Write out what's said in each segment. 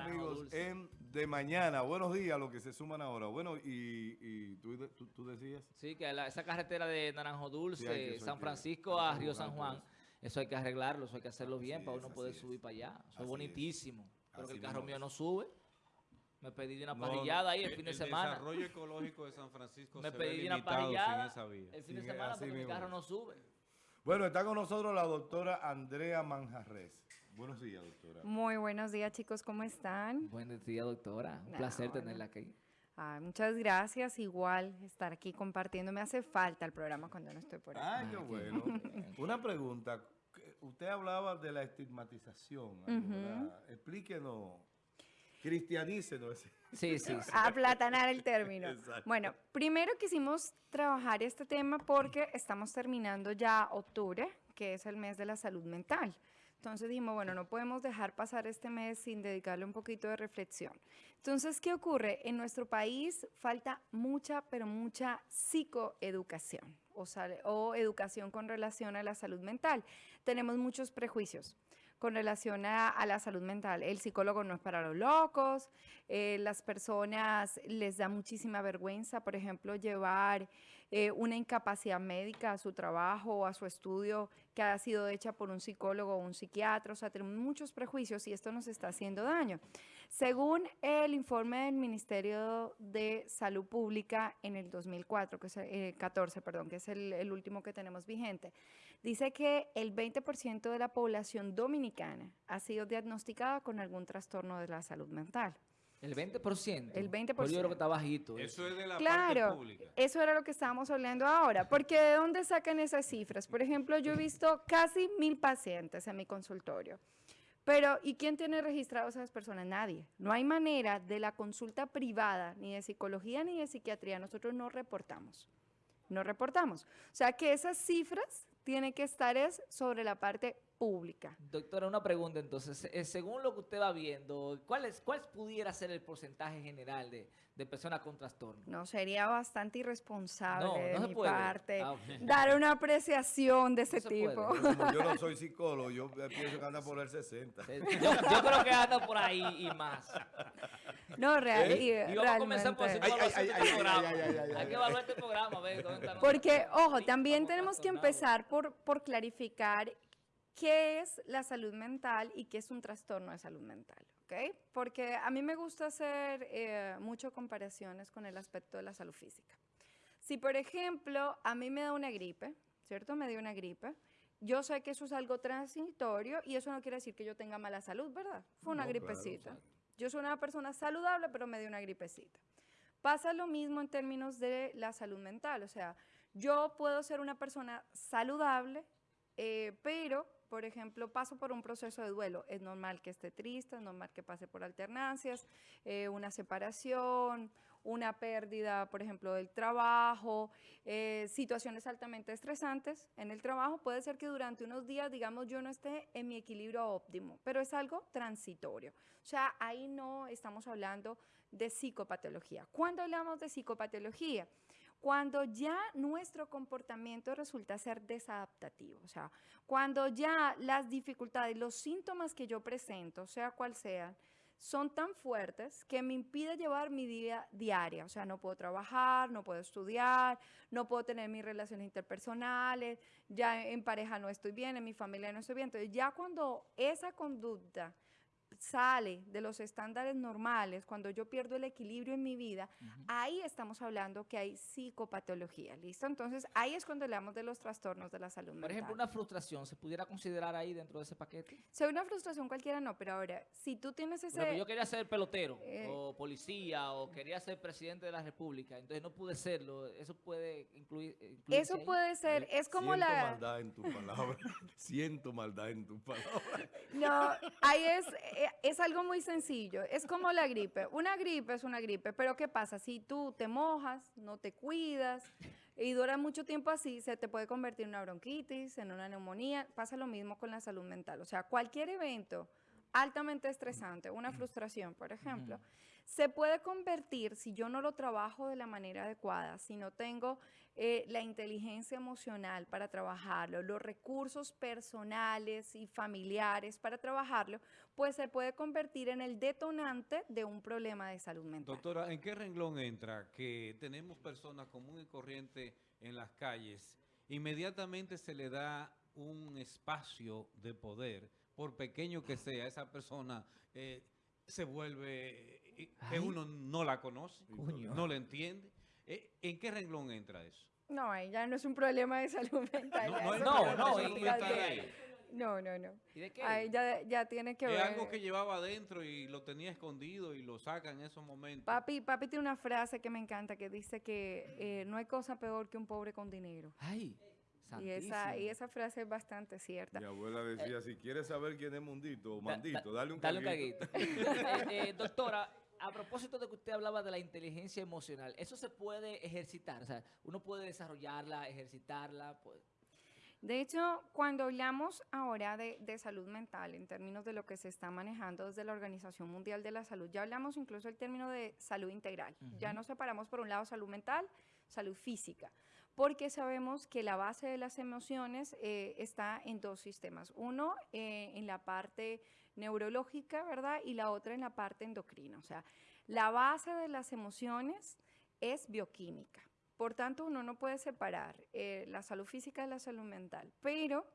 amigos en De Mañana. Buenos días, los que se suman ahora. Bueno, y, tú, decías. Sí, que esa carretera de Naranjo Dulce, San Francisco a Río San Juan, eso hay que arreglarlo, eso hay que hacerlo bien para uno poder subir para allá. Eso es bonitísimo. Pero que el carro mío no sube. Me pedí una parrillada ahí el, fin de semana. El desarrollo ecológico de San Francisco me pedí una parrillada el fin de semana porque mi carro no sube. Bueno, está con nosotros la doctora Andrea Manjarres. Buenos días, doctora. Muy buenos días, chicos. ¿Cómo están? Buenos días, doctora. Un placer tenerla aquí. muchas gracias. Igual estar aquí compartiendo. Me hace falta el programa cuando no estoy por aquí. Ay, qué bueno. Una pregunta. Usted hablaba de la estigmatización. Explíquenos Cristianícenos. Sí, sí, sí. Aplatanar el término. Bueno, primero quisimos trabajar este tema porque estamos terminando ya octubre, que es el mes de la salud mental. Entonces dijimos, bueno, no podemos dejar pasar este mes sin dedicarle un poquito de reflexión. Entonces, ¿qué ocurre? En nuestro país falta mucha, pero mucha psicoeducación o, o educación con relación a la salud mental. Tenemos muchos prejuicios con relación a, la salud mental. El psicólogo no es para los locos, eh, las personas les da muchísima vergüenza, por ejemplo, llevar eh, una incapacidad médica a su trabajo o a su estudio que ha sido hecha por un psicólogo o un psiquiatra, o sea, tenemos muchos prejuicios y esto nos está haciendo daño. Según el informe del Ministerio de Salud Pública en el 2004, que es el 14, perdón, que es el último que tenemos vigente, dice que el 20% de la población dominicana ha sido diagnosticada con algún trastorno de la salud mental. ¿El 20%? El 20%. Pues yo creo que está bajito. Eso es de la claro, parte pública. eso era lo que estábamos hablando ahora. Porque ¿de dónde sacan esas cifras? Por ejemplo, yo he visto casi mil pacientes en mi consultorio. Pero, ¿y quién tiene registrados a esas personas? Nadie. No hay manera de la consulta privada, ni de psicología ni de psiquiatría. Nosotros no reportamos. No reportamos. O sea que esas cifras tienen que estar es sobre la parte pública. Doctora, una pregunta entonces. Eh, según lo que usted va viendo, ¿cuál, es, cuál pudiera ser el porcentaje general de, personas con trastorno? No, sería bastante irresponsable de mi parte ah, dar una apreciación de ese tipo. yo no soy psicólogo, yo pienso que anda por el 60. Yo, creo que anda por ahí y más. No, real, y, y vamos a comenzar por este programa. Hay que evaluar este programa. Porque, ojo, también tenemos que empezar por, por clarificar qué es la salud mental y qué es un trastorno de salud mental, ¿ok? Porque a mí me gusta hacer eh, mucho comparaciones con el aspecto de la salud física. Si, por ejemplo, a mí me da una gripe, ¿cierto? Me dio una gripe, yo sé que eso es algo transitorio y eso no quiere decir que yo tenga mala salud, ¿verdad? Fue una gripecita. Yo soy una persona saludable, pero me dio una gripecita. Pasa lo mismo en términos de la salud mental, o sea, yo puedo ser una persona saludable, eh, pero por ejemplo, paso por un proceso de duelo, es normal que esté triste, es normal que pase por alternancias, eh, una separación, una pérdida, por ejemplo, del trabajo, eh, situaciones altamente estresantes en el trabajo. Puede ser que durante unos días, digamos, yo no esté en mi equilibrio óptimo, pero es algo transitorio. O sea, ahí no estamos hablando de psicopatología. ¿Cuándo hablamos de psicopatología? cuando ya nuestro comportamiento resulta ser desadaptativo, o sea, cuando ya las dificultades, los síntomas que yo presento, sea cual sea, son tan fuertes que me impide llevar mi vida diaria. O sea, no puedo trabajar, no puedo estudiar, no puedo tener mis relaciones interpersonales, ya en pareja no estoy bien, en mi familia no estoy bien. Entonces, ya cuando esa conducta sale de los estándares normales, cuando yo pierdo el equilibrio en mi vida, ahí estamos hablando que hay psicopatología, ¿listo? Entonces, ahí es cuando hablamos de los trastornos de la salud mental. Por ejemplo, una frustración, ¿se pudiera considerar ahí dentro de ese paquete? Si una frustración cualquiera no, pero ahora, si tú tienes ese... yo quería ser pelotero, eh, o policía, o quería ser presidente de la república, entonces no pude serlo, eso puede incluir... Eso puede ser, es como Siento la... maldad en tu palabra, siento maldad en tu palabra. No, ahí es eh, es algo muy sencillo. Es como la gripe. Una gripe es una gripe, pero ¿qué pasa? Si tú te mojas, no te cuidas y dura mucho tiempo así, se te puede convertir en una bronquitis, en una neumonía. Pasa lo mismo con la salud mental. O sea, cualquier evento altamente estresante, una frustración, por ejemplo, se puede convertir, si yo no lo trabajo de la manera adecuada, si no tengo eh, la inteligencia emocional para trabajarlo, los recursos personales y familiares para trabajarlo, pues se puede convertir en el detonante de un problema de salud mental. Doctora, ¿en qué renglón entra que tenemos personas común y corriente en las calles? Inmediatamente se le da un espacio de poder, por pequeño que sea, esa persona eh, se vuelve, eh, que uno no la conoce, no la entiende. Eh, ¿En qué renglón entra eso? No, ya no es un problema de salud mental. No, no, es no, no, no, salud no, mental. no, no, no. ¿Y de qué? Ahí ya, ya tiene que Es ver. algo que llevaba adentro y lo tenía escondido y lo saca en esos momentos. Papi, papi tiene una frase que me encanta que dice que eh, no hay cosa peor que un pobre con dinero. Ay, Y esa, y santísimo. esa frase es bastante cierta. Mi abuela decía, si quieres saber quién es Mundito o Mandito, da- dale un Dale un caguito. caguito. Eh, eh, doctora, a propósito de que usted hablaba de la inteligencia emocional, ¿eso se puede ejercitar? O sea, uno puede desarrollarla, ejercitarla. Pues, De hecho, cuando hablamos ahora de, de salud mental en términos de lo que se está manejando desde la Organización Mundial de la Salud, ya hablamos incluso el término de salud integral. Ya nos separamos por un lado salud mental, salud física, porque sabemos que la base de las emociones eh, está en dos sistemas. Uno eh, en la parte neurológica, ¿verdad? Y la otra en la parte endocrina. O sea, la base de las emociones es bioquímica. Por tanto, uno no puede separar eh, la salud física de la salud mental, pero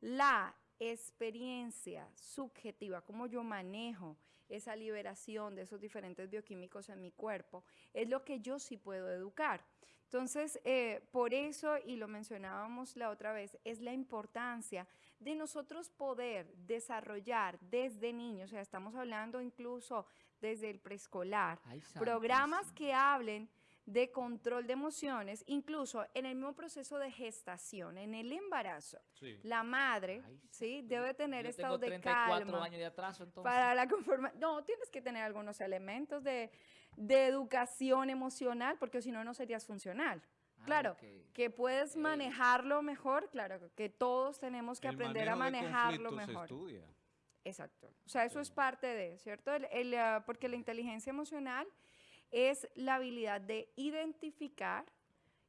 la experiencia subjetiva, cómo yo manejo esa liberación de esos diferentes bioquímicos en mi cuerpo, es lo que yo sí puedo educar. Entonces, eh, por eso, y lo mencionábamos la otra vez, es la importancia de nosotros poder desarrollar desde niños, o sea, estamos hablando incluso desde el preescolar, programas que hablen de control de emociones, incluso en el mismo proceso de gestación, en el embarazo. Sí. La madre, Ay, ¿sí? Debe tener Yo estado tengo de 34 calma años de atraso, entonces. para la conformación. No, tienes que tener algunos elementos de, de educación emocional, porque si no, no serías funcional. Ah, Claro, que puedes manejarlo mejor, claro, que todos tenemos que El aprender a manejarlo conflictos se mejor. estudia. Exacto. O sea, eso es parte de, ¿cierto? El- el, ah, porque la inteligencia emocional es la habilidad de identificar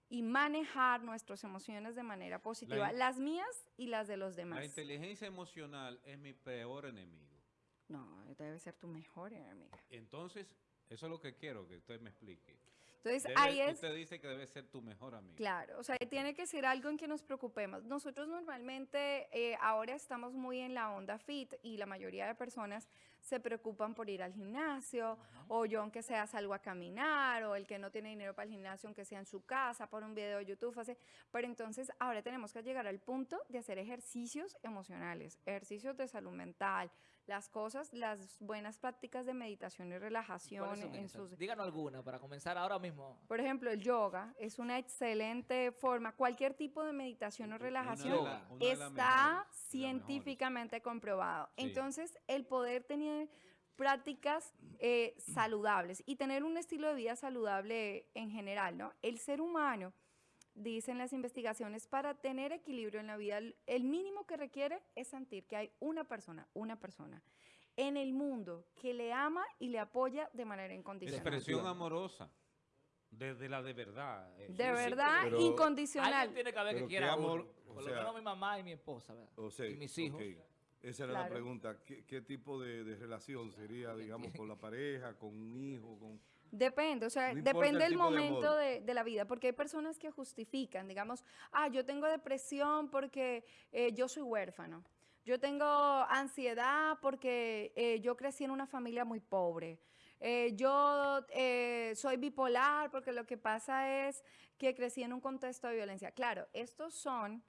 y manejar nuestras emociones de manera positiva, las mías y las de los La demás. inteligencia emocional es mi peor enemigo. No, debe ser tu mejor enemiga. Entonces, eso es lo que quiero que usted me explique. Entonces, Debe- ahí es... Usted dice que debe ser tu mejor amigo. Claro, o sea, tiene que ser algo en que nos preocupemos. Nosotros normalmente eh, ahora estamos muy en la onda fit y la mayoría de personas se preocupan por ir al gimnasio o yo aunque sea salgo a caminar o el que no tiene dinero para el gimnasio aunque sea en su casa, por un video de YouTube, hace, pero entonces ahora tenemos que llegar al punto de hacer ejercicios emocionales, ejercicios de salud mental, las cosas, las buenas prácticas de meditación y relajación ¿Cuáles son en sus Díganos alguna para comenzar ahora mismo. por ejemplo, el yoga es una excelente forma. Cualquier tipo de meditación o relajación la- está mejores, científicamente comprobado. Sí. Entonces, el poder tener prácticas eh, saludables y tener un estilo de vida saludable en general, ¿no? El ser humano, dicen las investigaciones, para tener equilibrio en la vida, el- mínimo que requiere es sentir que hay una persona, una persona en el mundo que le ama y le apoya de manera incondicional. Expresión amorosa. Desde la de verdad. eh, De sí, verdad, pero- incondicional. Alguien tiene que haber que quiera amor. Por sea- lo menos mi mamá y mi esposa, ¿verdad? O sea, y mis hijos. ok. Esa era la Claro. pregunta. ¿Qué, qué tipo de, de relación sería, digamos, con la pareja, con un hijo, con... Depende, o sea, No depende el de momento de la vida, porque hay personas que justifican, digamos, ah, yo tengo depresión porque eh, yo soy huérfano, yo tengo ansiedad porque eh, yo crecí en una familia muy pobre, eh, yo eh, soy bipolar porque lo que pasa es que crecí en un contexto de violencia. Claro, estos son,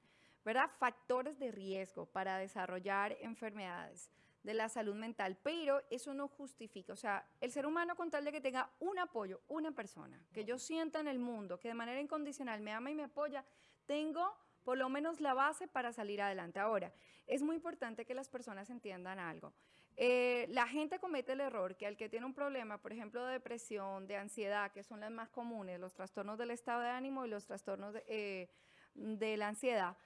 ¿verdad?, factores de riesgo para desarrollar enfermedades de la salud mental, pero eso no justifica, o sea, el ser humano con tal de que tenga un apoyo, una persona, que yo sienta en el mundo, que de manera incondicional me ama y me apoya, tengo por lo menos la base para salir adelante. Ahora, es muy importante que las personas entiendan algo. Eh, la gente comete el error que al que tiene un problema, por ejemplo, de depresión, de ansiedad, que son las más comunes, los trastornos del estado de ánimo y los trastornos de, eh, de la ansiedad,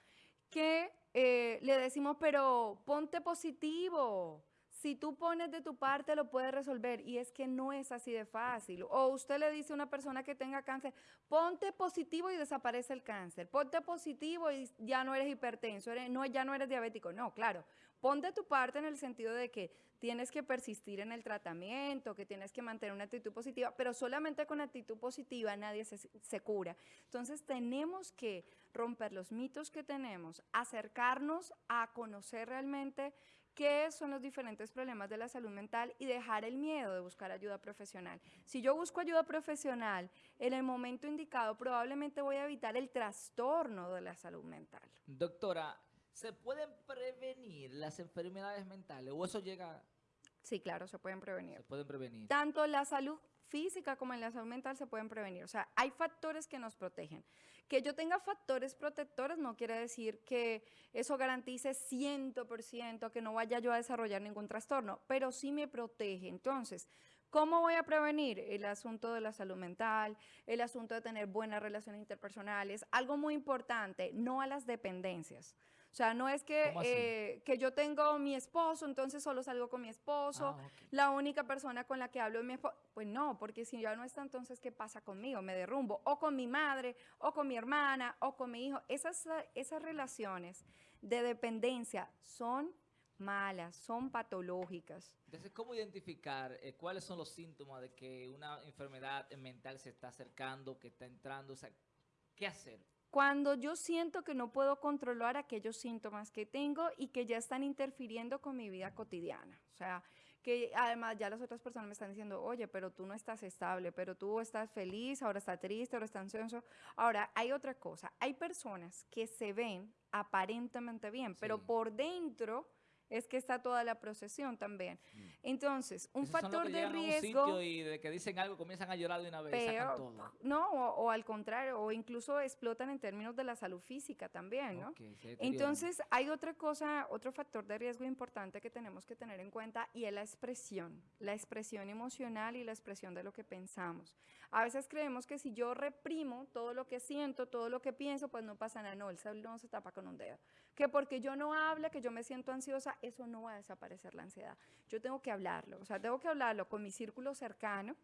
que eh, le decimos, pero ponte positivo, si tú pones de tu parte lo puedes resolver y es que no es así de fácil. O usted le dice a una persona que tenga cáncer, ponte positivo y desaparece el cáncer, ponte positivo y ya no eres hipertenso, no, ya no eres diabético. No, claro, pon de tu parte en el sentido de que tienes que persistir en el tratamiento, que tienes que mantener una actitud positiva, pero solamente con actitud positiva nadie se, se cura. Entonces tenemos que romper los mitos que tenemos, acercarnos a conocer realmente qué son los diferentes problemas de la salud mental y dejar el miedo de buscar ayuda profesional. Si yo busco ayuda profesional en el momento indicado, probablemente voy a evitar el trastorno de la salud mental. Doctora, ¿se pueden prevenir las enfermedades mentales o eso llega... Sí, claro, se pueden prevenir. Se pueden prevenir. Tanto la salud física como en la salud mental se pueden prevenir. O sea, hay factores que nos protegen. Que yo tenga factores protectores no quiere decir que eso garantice 100% que no vaya yo a desarrollar ningún trastorno, pero sí me protege. Entonces, ¿Cómo voy a prevenir el asunto de la salud mental, el asunto de tener buenas relaciones interpersonales? Algo muy importante, no a las dependencias. O sea, no es que, eh, que yo tengo mi esposo, entonces solo salgo con mi esposo, ah, la única persona con la que hablo es mi esposo. Pues no, porque si ya no está, entonces, ¿qué pasa conmigo? Me derrumbo. O con mi madre, o con mi hermana, o con mi hijo. Esas, esas relaciones de dependencia son malas, son patológicas. Entonces, ¿cómo identificar eh, cuáles son los síntomas de que una enfermedad mental se está acercando, que está entrando? O sea, ¿qué hacer? cuando yo siento que no puedo controlar aquellos síntomas que tengo y que ya están interfiriendo con mi vida cotidiana. O sea, que además ya las otras personas me están diciendo, oye, pero tú no estás estable, pero tú estás feliz, ahora estás triste, ahora estás ansioso. Ahora, hay otra cosa, hay personas que se ven aparentemente bien, pero por dentro es que está toda la procesión también. Mm. Entonces, un factor de riesgo... y de que dicen algo comienzan a llorar de una vez, No, o, al contrario, o incluso explotan en términos de la salud física también, ¿no? Entonces, hay otra cosa, otro factor de riesgo importante que tenemos que tener en cuenta y es la expresión, la expresión emocional y la expresión de lo que pensamos. A veces creemos que si yo reprimo todo lo que siento, todo lo que pienso, pues no pasa nada, no, el sol no se tapa con un dedo. Que porque yo no hable, que yo me siento ansiosa, eso no va a desaparecer la ansiedad. Yo tengo que hablarlo, o sea, tengo que hablarlo con mi círculo cercano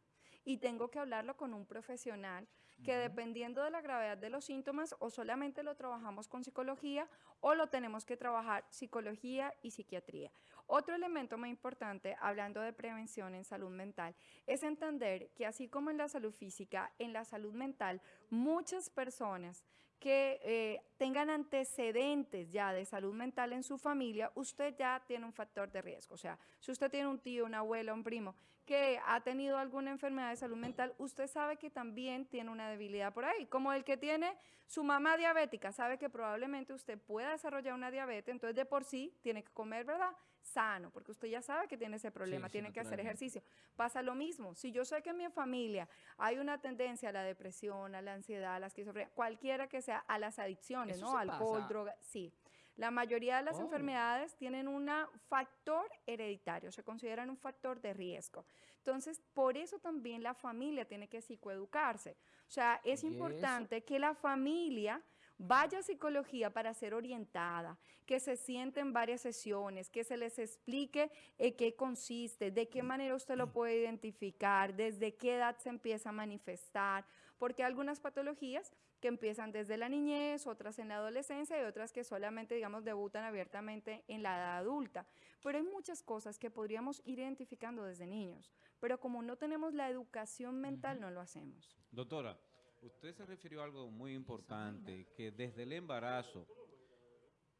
y tengo que hablarlo con un profesional que dependiendo de la gravedad de los síntomas o solamente lo trabajamos con psicología o lo tenemos que trabajar psicología y psiquiatría. Otro elemento muy importante, hablando de prevención en salud mental, es entender que así como en la salud física, en la salud mental, muchas personas que eh, tengan antecedentes ya de salud mental en su familia, usted ya tiene un factor de riesgo. O sea, si usted tiene un tío, una abuela, un primo que ha tenido alguna enfermedad de salud mental, usted sabe que también tiene una debilidad por ahí. Como el que tiene su mamá diabética, sabe que probablemente usted pueda desarrollar una diabetes, entonces de por sí tiene que comer, ¿verdad? Sano, porque usted ya sabe que tiene ese problema, tiene que hacer ejercicio. Pasa lo mismo. Si yo sé que en mi familia hay una tendencia a la depresión, a la ansiedad, a la esquizofrenia, cualquiera que sea, a las adicciones, ¿no? Alcohol, droga, sí. La mayoría de las oh. enfermedades tienen un factor hereditario, se consideran un factor de riesgo. Entonces, por eso también la familia tiene que psicoeducarse. O sea, es importante que la familia vaya a psicología para ser orientada, que se siente en varias sesiones, que se les explique en qué consiste, de qué manera usted lo puede identificar, desde qué edad se empieza a manifestar, porque algunas patologías que empiezan desde la niñez, otras en la adolescencia y otras que solamente, digamos, debutan abiertamente en la edad adulta. Pero hay muchas cosas que podríamos ir identificando desde niños, pero como no tenemos la educación mental, no lo hacemos. Doctora, usted se refirió a algo muy importante, que desde el embarazo,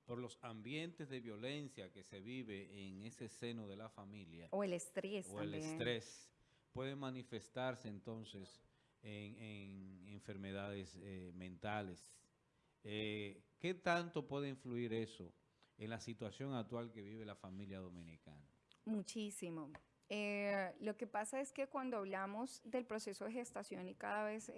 por los ambientes de violencia que se vive en ese seno de la familia. O el estrés O el estrés, puede manifestarse entonces en, enfermedades eh, mentales. Eh, ¿Qué tanto puede influir eso en la situación actual que vive la familia dominicana? Muchísimo. Eh, lo que pasa es que cuando hablamos del proceso de gestación y cada vez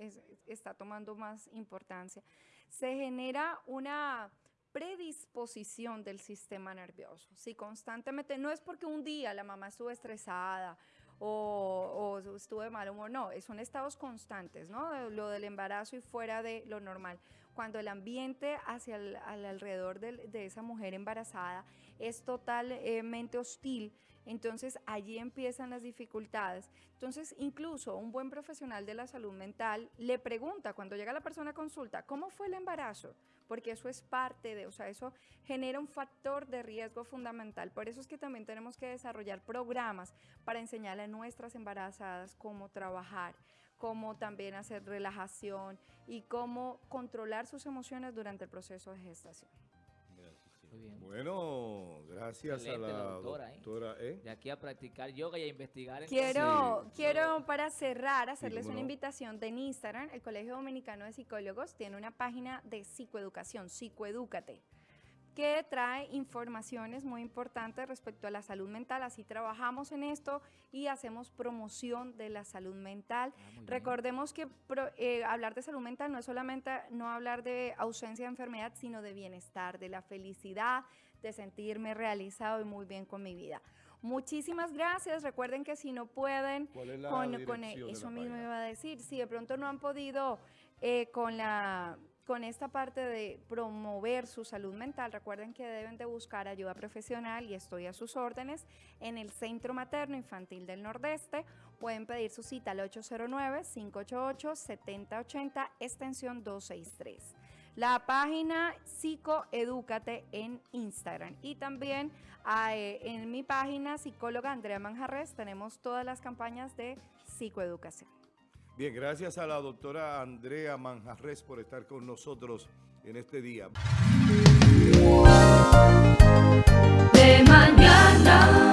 está tomando más importancia, se genera una predisposición del sistema nervioso. Si constantemente, no es porque un día la mamá estuvo estresada o, o estuve mal humor. No, son estados constantes, ¿no? Lo del embarazo y fuera de lo normal. Cuando el ambiente hacia el alrededor de, de esa mujer embarazada es totalmente hostil, entonces allí empiezan las dificultades. Entonces incluso un buen profesional de la salud mental le pregunta cuando llega la persona a consulta, ¿cómo fue el embarazo? Porque eso es parte de, o sea, eso genera un factor de riesgo fundamental. Por eso es que también tenemos que desarrollar programas para enseñarle a nuestras embarazadas cómo trabajar, cómo también hacer relajación y cómo controlar sus emociones durante el proceso de gestación. Bueno, gracias a la, doctora. ¿eh? De aquí a practicar yoga y a investigar. Quiero, quiero para cerrar, hacerles una invitación de Instagram. El Colegio Dominicano de Psicólogos tiene una página de psicoeducación, psicoedúcate que trae informaciones muy importantes respecto a la salud mental. Así trabajamos en esto y hacemos promoción de la salud mental. Ah, Recordemos que eh, hablar de salud mental no es solamente no hablar de ausencia de enfermedad, sino de bienestar, de la felicidad, de sentirme realizado y muy bien con mi vida. Muchísimas gracias. Recuerden que si no pueden, con, eso mismo iba a decir, si de pronto no han podido eh, con la con esta parte de promover su salud mental, recuerden que deben de buscar ayuda profesional y estoy a sus órdenes en el Centro Materno Infantil del Nordeste. Pueden pedir su cita al 809-588-7080, extensión 263. La página Psicoedúcate en Instagram y también ah, eh, en mi página psicóloga Andrea Manjarres tenemos todas las campañas de psicoeducación. Bien, gracias a la doctora Andrea Manjarres por estar con nosotros en este día. De mañana.